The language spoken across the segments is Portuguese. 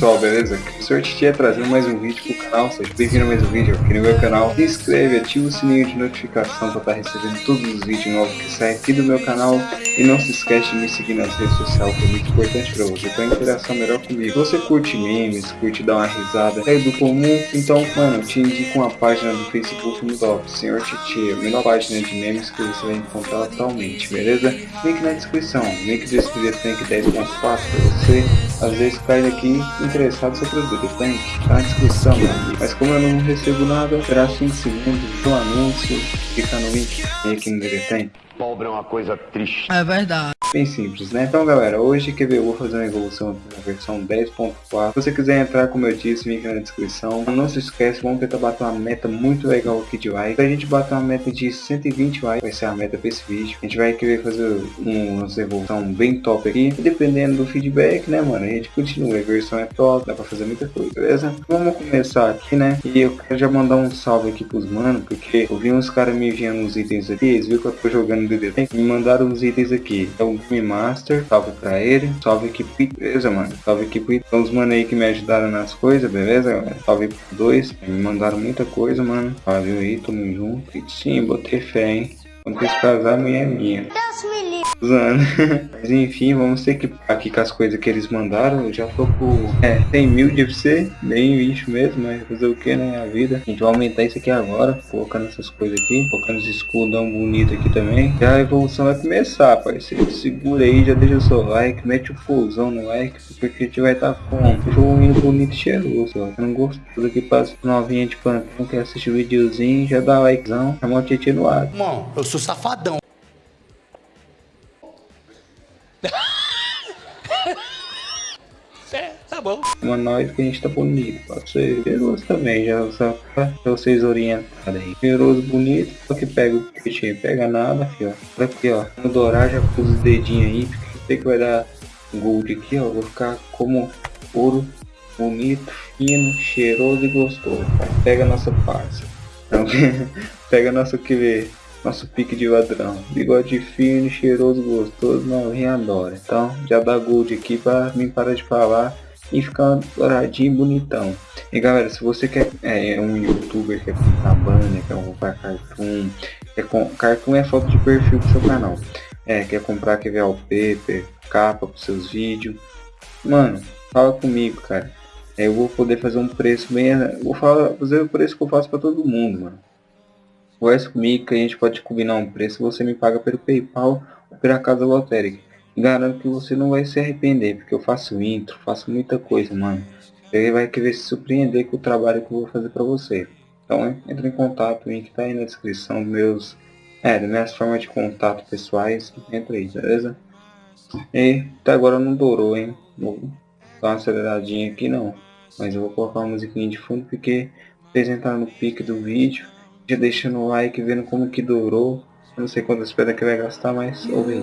pessoal, beleza? O Sr. Titi é trazendo mais um vídeo pro canal, seja bem-vindo a mais um vídeo aqui no meu canal. Se inscreve, ativa o sininho de notificação para estar tá recebendo todos os vídeos novos que saem aqui do meu canal. E não se esquece de me seguir nas redes sociais, que é muito importante para você ter uma interação melhor comigo. Você curte memes, curte dar uma risada, é do comum, então, mano, te indico uma página do Facebook no top, Sr. Titi, a melhor página de memes que você vai encontrar atualmente, beleza? Link na descrição, link do Espírito Tank 10.4 para você às vezes cai aqui interessado no seu produto, tá, tá na descrição, mano. Mas como eu não recebo nada, será 5 segundos do anúncio, fica no link aqui no Deretém. Pobre é uma coisa triste. É verdade. Bem simples, né? Então galera, hoje que eu vou fazer uma evolução na versão 10.4. Se você quiser entrar, como eu disse, link na descrição. Não se esquece, vamos tentar bater uma meta muito legal aqui de like. Se a gente bater uma meta de 120 likes, vai ser a meta para esse vídeo. A gente vai querer fazer uma evolução bem top aqui. E dependendo do feedback, né, mano, a gente continua. A versão é top, dá pra fazer muita coisa, beleza? Vamos começar aqui, né? E eu quero já mandar um salve aqui pros manos, porque eu vi uns caras me enviando uns itens aqui. Eles viram que eu tô jogando DD. Me mandaram uns itens aqui. Então, Game Master, salve pra ele, salve equipe, beleza, mano, salve equipe, então os mano aí que me ajudaram nas coisas, beleza, galera, salve dois, me mandaram muita coisa, mano, valeu aí, tamo junto, sim, botei fé, hein, quando esse casar, a mulher é minha. Deus me usando. Mas enfim, vamos ter que aqui com as coisas que eles mandaram. Eu já tô com é, 100 mil de FC, bem bicho mesmo, mas fazer o que, né? A vida. A gente vai aumentar isso aqui agora, colocando essas coisas aqui, colocando os escudão bonito aqui também. Já a evolução vai começar, parceiro. Segura aí, já deixa o seu like, mete o fusão no like, porque a gente vai estar tá com um bonito e cheiroso. Eu não gosto tudo aqui para novinha de plantão que assiste o videozinho, já dá likezão, chama o tietê no ar. Mano, eu sou safadão. Tá bom. Uma nós que a gente tá bonito, pode ser cheiroso também, já só pra vocês orientarem aí. Cheiroso, bonito, só que pega o peixinho, pega nada, fio. Olha aqui, ó. No dourar já pus os dedinhos aí, porque sei que vai dar gold aqui, ó. Vou ficar como ouro, bonito, fino, cheiroso e gostoso. Pega a nossa parça. Então, pega nosso que vê nosso pique de ladrão. Bigode fino, cheiroso, gostoso, novinho adora. Então já dá gold aqui para mim parar de falar e ficar douradinho bonitão. E galera, se você quer é, um youtuber, quer comprar banner, quer comprar cartoon, quer com, cartoon é foto de perfil do seu canal. É, quer comprar, wallpaper, capa para seus vídeos. Mano, fala comigo, cara. É, eu vou poder fazer um preço bem. Vou falar, fazer o preço que eu faço para todo mundo, mano. Converse comigo que a gente pode combinar um preço. Você me paga pelo PayPal ou pela casa lotérica. Garanto que você não vai se arrepender, porque eu faço intro, faço muita coisa, mano. Ele vai querer se surpreender com o trabalho que eu vou fazer para você. Então entre em contato, o link tá aí na descrição meus. É, das minhas formas de contato pessoais. Entra aí, beleza? E até agora não dourou, hein? Vou dar uma aceleradinha aqui não. Mas eu vou colocar uma musiquinha de fundo porque vocês entraram no pique do vídeo já deixando o like, vendo como que durou. Não sei quantas pedras que vai gastar, mas ouve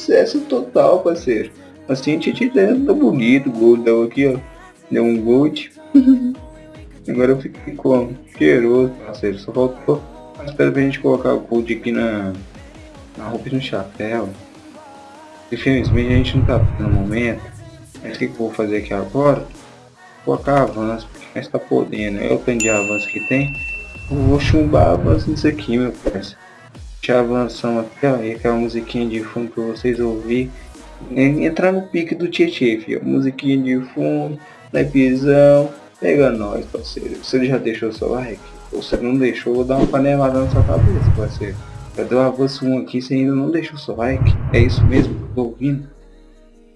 Sucesso total, parceiro. Assim a gente dentro tá bonito, deu aqui, ó. Deu um gold. Agora eu fiquei com cheiroso, parceiro. Só faltou. Espero pra gente colocar o gold aqui na, na roupa e no chapéu. Infelizmente a gente não tá no momento. Mas o que, que eu vou fazer aqui agora? Vou colocar avanço, porque nós tá podendo. É o tanto de avanço que tem. Eu vou chumbar avanço nisso aqui, meu parceiro já avançamos ó, e aquela musiquinha de fundo para vocês ouvir. Entrar no pique do Tietê, filho. Musiquinha de fundo, lepizão. Pega nós, parceiro. Você já deixou seu like? Ou você não deixou, vou dar uma panelada na sua cabeça, parceiro. Já deu avanço 1 aqui, você ainda não deixou seu like? É isso mesmo que eu tô ouvindo?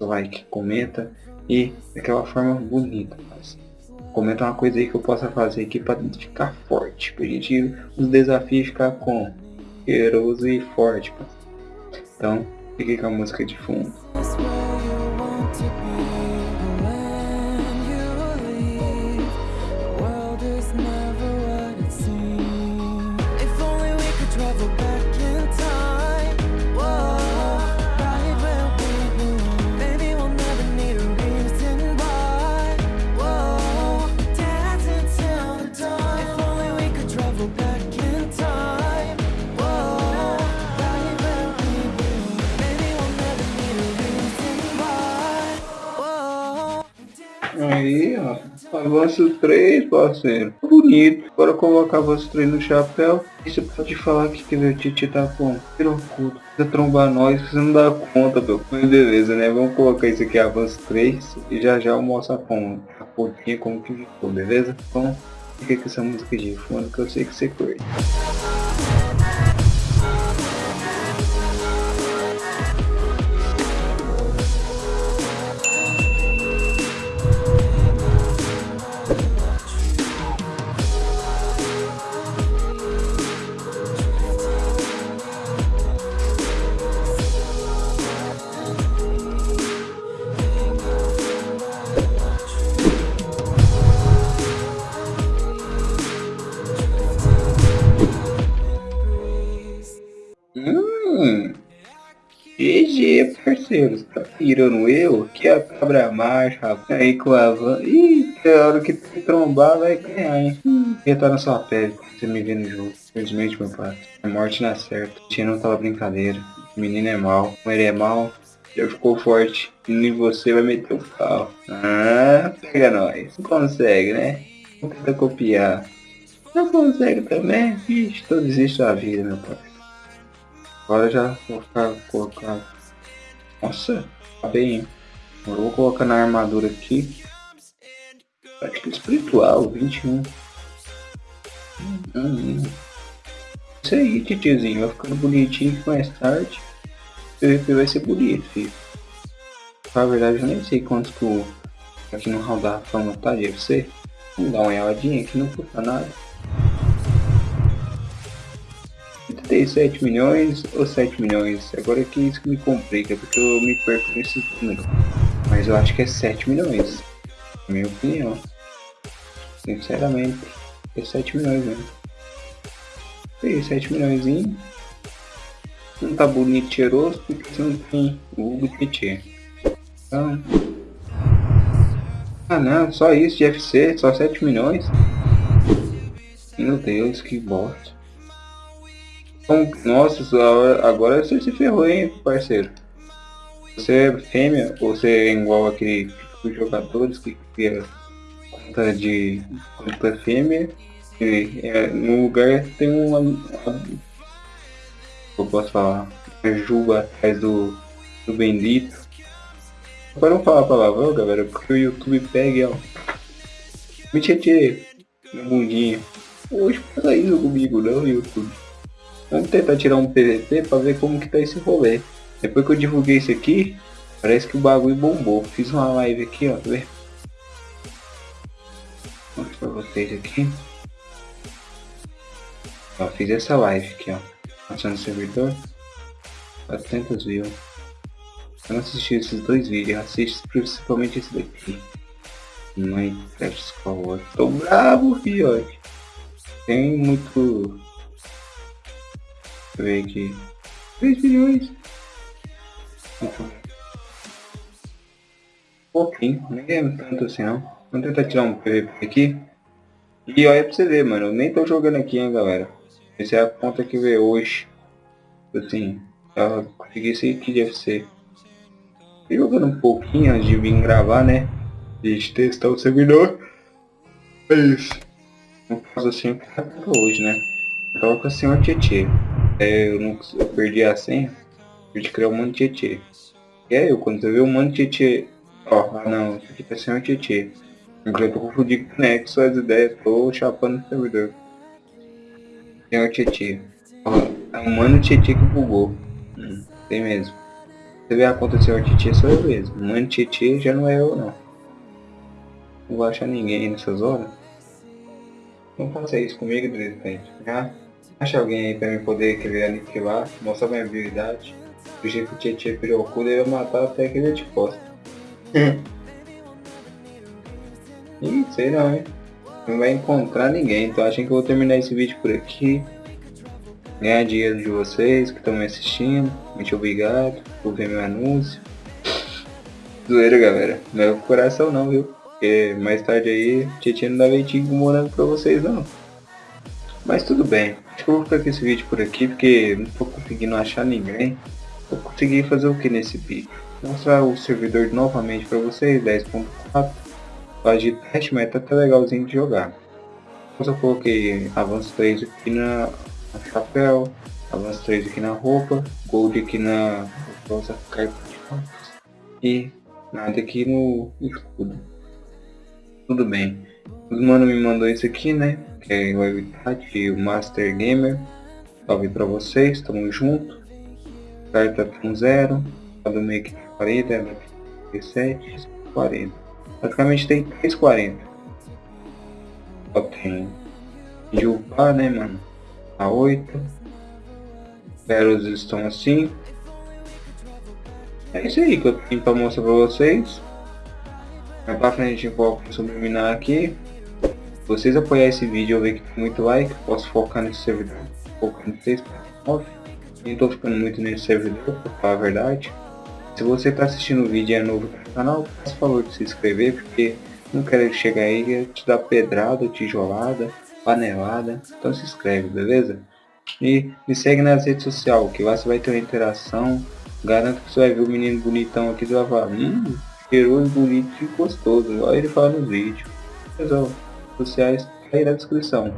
Like, comenta e daquela forma bonita, parceiro. Comenta uma coisa aí que eu possa fazer aqui para ficar forte. Pra gente os desafios ficar com cheiroso e forte. Então, fique com a música de fundo. Avanço 3, parceiro. Bonito. Agora colocar avanço 3 no chapéu. E você pode falar que teve o Titi tá com pirocudo. Precisa trombar nós, você não dá conta, meu. Mas beleza, né? Vamos colocar isso aqui, avanço 3. E já já eu mostro a, a pontinha como que ficou, beleza? Então, fica com essa música de fundo que eu sei que você curte. GG, parceiros. Tá tirando eu? Que a cabra marcha. Aí com a van. Ih, é hora que trombar vai ganhar, hein? Hum. Ia estar na sua pele você me vê no jogo. Infelizmente, meu pai. A morte não é certa. Tia não tava brincadeira. O menino é mal. Como ele é mal, já ficou forte. E você vai meter o pau. Ah, pega nós. Não consegue, né? Não tenta copiar. Não consegue também? Ixi, tô desisto da vida, meu pai. Agora já vou ficar colocando. Nossa, tá bem? Agora vou colocar na armadura aqui. Prática espiritual, 21. Hum, hum. Isso aí, titiozinho. Vai ficando bonitinho mais tarde. O PVP vai ser bonito, filho. Na verdade, eu nem sei quantos que o aqui no Hall da Fama tá de UFC. Vamos dar uma olhadinha aqui, não custa nada. 37 milhões ou 7 milhões? Agora é que isso que me complica, porque eu me perco nesse número. Mas eu acho que é 7 milhões. Minha opinião. Sinceramente, é 7 milhões mesmo. E 7 milhões. Não tá bonito cheiroso porque você não tem o Hugo Petit. Então. Ah não, só isso de FC, só 7 milhões. Meu Deus, que bosta. Nossa, agora você se ferrou, hein, parceiro. Você é fêmea ou você é igual aquele tipo de jogadores que cria conta de conta fêmea? E é, no lugar tem uma, uma eu posso falar uma juba atrás do, do bendito para não falar palavrão galera porque o YouTube pega ó. Me tietê no mundinho. Hoje fala isso comigo não YouTube Vamos tentar tirar um PVP pra ver como que tá esse rolê. Depois que eu divulguei isso aqui, parece que o bagulho bombou. Fiz uma live aqui, ó? Vou mostrar pra vocês aqui. Ó, fiz essa live aqui, ó. Passando o servidor. 400 views. Eu não assisti esses dois vídeos, assiste principalmente esse daqui. Minecraft Skyward. Tô bravo, fiote. Tem muito Eu ver aqui. 3 milhões. Pouquinho, nem é tanto assim não. Vamos tentar tirar um PVP aqui. E olha pra você ver, mano. Eu nem tô jogando aqui, hein, galera. Essa é a conta que veio hoje. Assim, já consegui esse aqui de FC. Tô jogando um pouquinho antes de vir gravar, né? De testar o servidor. É isso. Não faço assim hoje, né? Coloca assim o Tietê. É, eu, não, eu perdi a senha. Eu te criar um monte de Tietê. E aí, eu, quando você vê um monte de Tietê. Ó, ah não, isso aqui tá sem o Tietê. Eu tô confundindo com o Nexo as ideias, tô chapando no servidor. Tem o Tietê. Ó, é um mano Tietê que bugou. Hum, tem mesmo. Você vê a conta do senhor Tietê, sou eu mesmo. Mano Tietê já não é eu não. Não vou achar ninguém nessas horas. Não faça isso comigo, de repente. Já Acha alguém aí pra me poder querer aniquilar, mostrar minha habilidade. Do jeito que o Tietchan virou o cu, matar até que ele te posta. Ih, sei não, hein? Não vai encontrar ninguém, então achei que eu vou terminar esse vídeo por aqui. Ganhar dinheiro de vocês que estão me assistindo. Muito obrigado por ver meu anúncio. Zoeira, galera. Não é o coração não, viu? Porque mais tarde aí, Tietchan não dá leitinho com morango pra vocês não. Mas tudo bem. Acho que eu vou ficar com esse vídeo por aqui, porque não tô conseguindo achar ninguém. Vou conseguir fazer o que nesse vídeo? Mostrar o servidor novamente para vocês, 10.4. faz de teste, mas tá até legalzinho de jogar. Eu coloquei avanço 3 aqui na, na chapéu, avanço 3 aqui na roupa, gold aqui na rosa e nada aqui no escudo. Tudo bem. Os mano me mandou isso aqui, né? Que é o Habitat, o Master Gamer. Salve pra vocês, tamo junto. Carta com 0, a do meio que 40, a 37, 40. Praticamente tem 340. Só tem de upar, né, mano? A 8. Pérolas estão assim. É isso aí que eu tenho pra mostrar pra vocês. Mais pra frente foca subliminar aqui. Se vocês apoiarem esse vídeo eu ver que muito like, posso focar nesse servidor. Focar no 6.9. Nem tô ficando muito nesse servidor, pra falar a verdade. Se você está assistindo o vídeo e é novo no canal, faça favor de se inscrever, porque não quero chegar aí e te dar pedrada, tijolada, panelada. Então se inscreve, beleza? E me segue nas redes sociais, que lá você vai ter uma interação. Garanto que você vai ver o menino bonitão aqui, vai falar, hum, cheiroso, bonito e gostoso. Olha ele fala no vídeo. Pessoal, sociais tá aí na descrição.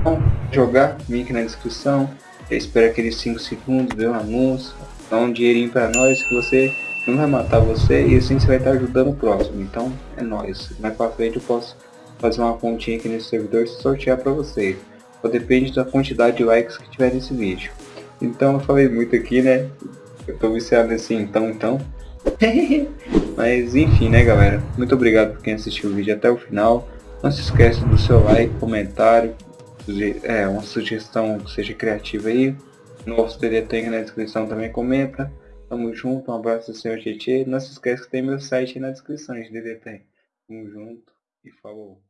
Então, jogar, link na descrição. Espera aqueles 5 segundos, ver o anúncio, dá um dinheirinho para nós que você não vai matar você e assim você vai estar ajudando o próximo. Então é nóis. Mais para frente eu posso fazer uma pontinha aqui nesse servidor e sortear para vocês. Só depende da quantidade de likes que tiver nesse vídeo. Então eu falei muito aqui, né? Eu tô viciado nesse então então. Mas enfim, né galera? Muito obrigado por quem assistiu o vídeo até o final. Não se esqueça do seu like, comentário, é, uma sugestão que seja criativa aí. Novos TD tem na descrição também, comenta. Tamo junto, um abraço do senhor Tietê. Não se esqueça que tem meu site aí na descrição de DD Tamo junto e falou.